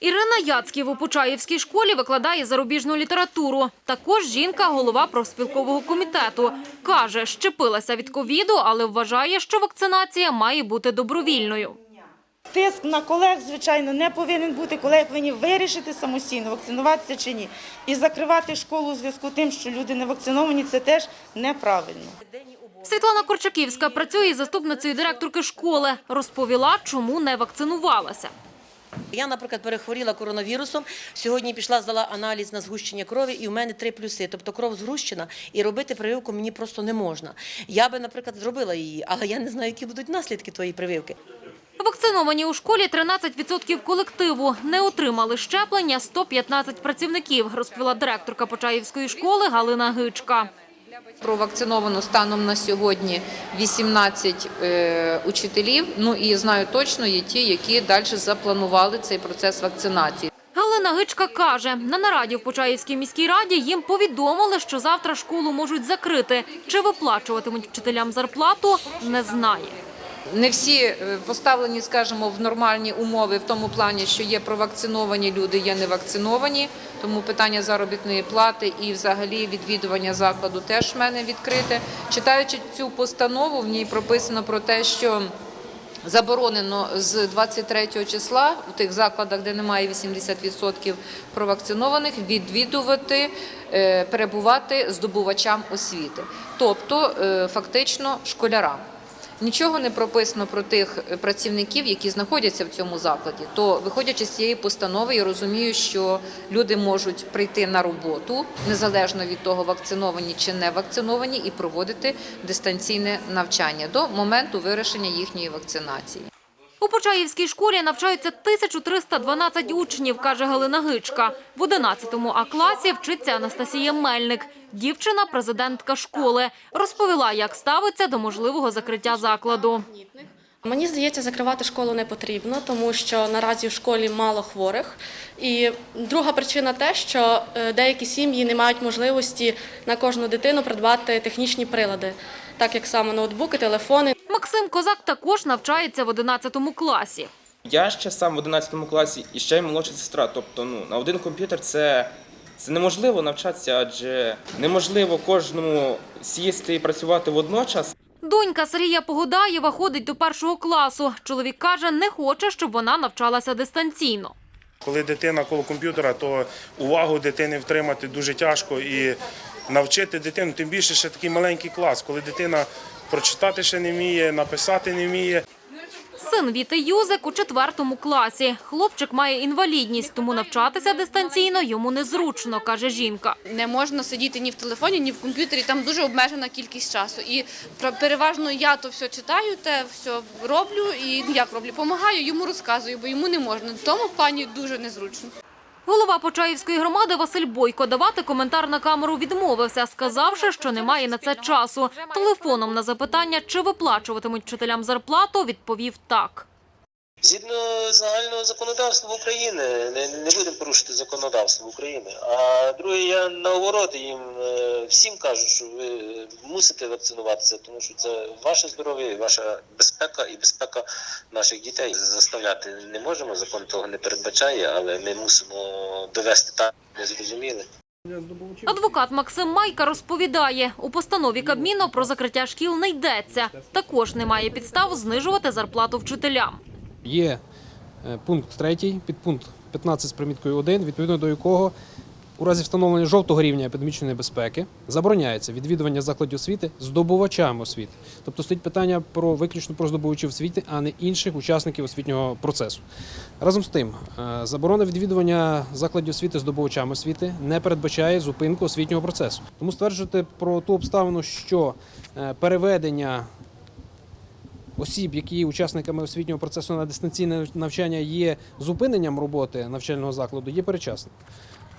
Ірина Яцьків у Почаївській школі викладає зарубіжну літературу. Також жінка – голова профспілкового комітету. Каже, щепилася від ковіду, але вважає, що вакцинація має бути добровільною. Тиск на колег, звичайно, не повинен бути. Колеги повинні вирішити самостійно, вакцинуватися чи ні. І закривати школу у зв'язку з тим, що люди не вакциновані, це теж неправильно. Світлана Корчаківська працює заступницею директорки школи. Розповіла, чому не вакцинувалася. Я, наприклад, перехворіла коронавірусом. Сьогодні пішла, здала аналіз на згущення крові, і у мене три плюси. Тобто кров згущена, і робити прививку мені просто не можна. Я би, наприклад, зробила її, але я не знаю, які будуть наслідки твоєї прививки. Вакциновані у школі 13% колективу. Не отримали щеплення 115 працівників, розповіла директорка Почаївської школи Галина Гичка. Провакциновано станом на сьогодні 18 е, учителів. Ну і знаю точно є ті, які далі запланували цей процес вакцинації. Галина Гичка каже, на нараді в Почаївській міській раді їм повідомили, що завтра школу можуть закрити. Чи виплачуватимуть вчителям зарплату, не знає. Не всі е, поставлені, скажімо, в нормальні умови в тому плані, що є провакциновані люди, є невакциновані. Тому питання заробітної плати і взагалі відвідування закладу теж в мене відкрите. Читаючи цю постанову, в ній прописано про те, що Заборонено з 23 числа в тих закладах, де немає 80% провакцинованих, відвідувати, е, перебувати здобувачам освіти, тобто е, фактично школярам. Нічого не прописано про тих працівників, які знаходяться в цьому закладі. То, виходячи з цієї постанови, я розумію, що люди можуть прийти на роботу незалежно від того, вакциновані чи не вакциновані, і проводити дистанційне навчання до моменту вирішення їхньої вакцинації. У Почаївській школі навчаються 1312 учнів, каже Галина Гичка. В 11 А класі вчиться Анастасія Мельник. Дівчина – президентка школи. Розповіла, як ставиться до можливого закриття закладу. Мені здається, закривати школу не потрібно, тому що наразі в школі мало хворих. І друга причина те, що е, деякі сім'ї не мають можливості на кожну дитину придбати технічні прилади, так як саме ноутбуки, телефони. Максим Козак також навчається в 11 класі. Я ще сам в 11 класі і ще й молодша сестра. Тобто, ну на один комп'ютер це, це неможливо навчатися, адже неможливо кожному сісти і працювати водночас. Донька Сергія Погодаєва ходить до першого класу. Чоловік каже, не хоче, щоб вона навчалася дистанційно. Коли дитина коло комп'ютера, то увагу дитини втримати дуже тяжко і навчити дитину, тим більше ще такий маленький клас, коли дитина прочитати ще не вміє, написати не вміє. Син Віти Юзик у четвертому класі. Хлопчик має інвалідність, тому навчатися дистанційно йому незручно, каже жінка. Не можна сидіти ні в телефоні, ні в комп'ютері. Там дуже обмежена кількість часу. І переважно я то все читаю, те все роблю і як роблю, допомагаю, йому розказую, бо йому не можна. В тому плані дуже незручно. Голова Почаївської громади Василь Бойко давати коментар на камеру відмовився, сказавши, що немає на це часу. Телефоном на запитання, чи виплачуватимуть вчителям зарплату, відповів так. Згідно загального законодавства України, не, не будемо порушити законодавство України. А друге, я наоборот їм е, всім кажу, що ви мусите вакцинуватися, тому що це ваше здоров'я, ваша безпека і безпека наших дітей. Заставляти не можемо, закон того не передбачає, але ми мусимо довести так, не зрозуміли. Адвокат Максим Майка розповідає, у постанові Кабміну про закриття шкіл не йдеться. Також немає підстав знижувати зарплату вчителям. Є е, пункт 3, підпункт 15 з приміткою 1, відповідно до якого у разі встановлення жовтого рівня епідемічної небезпеки забороняється відвідування закладів освіти здобувачами освіти. Тобто стоїть питання про виключно про здобувачів освіти, а не інших учасників освітнього процесу. Разом з тим, е, заборона відвідування закладів освіти здобувачами освіти не передбачає зупинку освітнього процесу. Тому стверджувати про ту обставину, що е, переведення осіб, які є учасниками освітнього процесу на дистанційне навчання, є зупиненням роботи навчального закладу, є перечасним.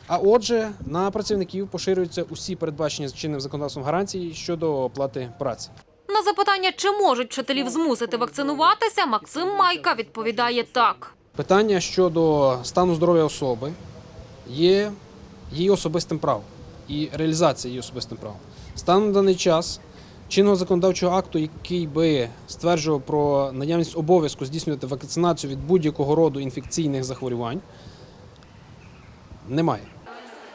А отже, на працівників поширюються усі передбачені чинним законодавством гарантії щодо оплати праці. На запитання, чи можуть вчителів змусити вакцинуватися, Максим Майка відповідає так. Питання щодо стану здоров'я особи є її особистим правом і реалізація її особистим правом. Станом на даний час чинного законодавчого акту, який би стверджував про наявність обов'язку здійснювати вакцинацію від будь-якого роду інфекційних захворювань, немає.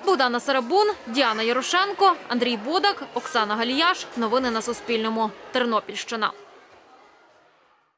Богдана Сарабун, Діана Ярошенко, Андрій Бодак, Оксана Галіяш. Новини на Суспільному. Тернопільщина.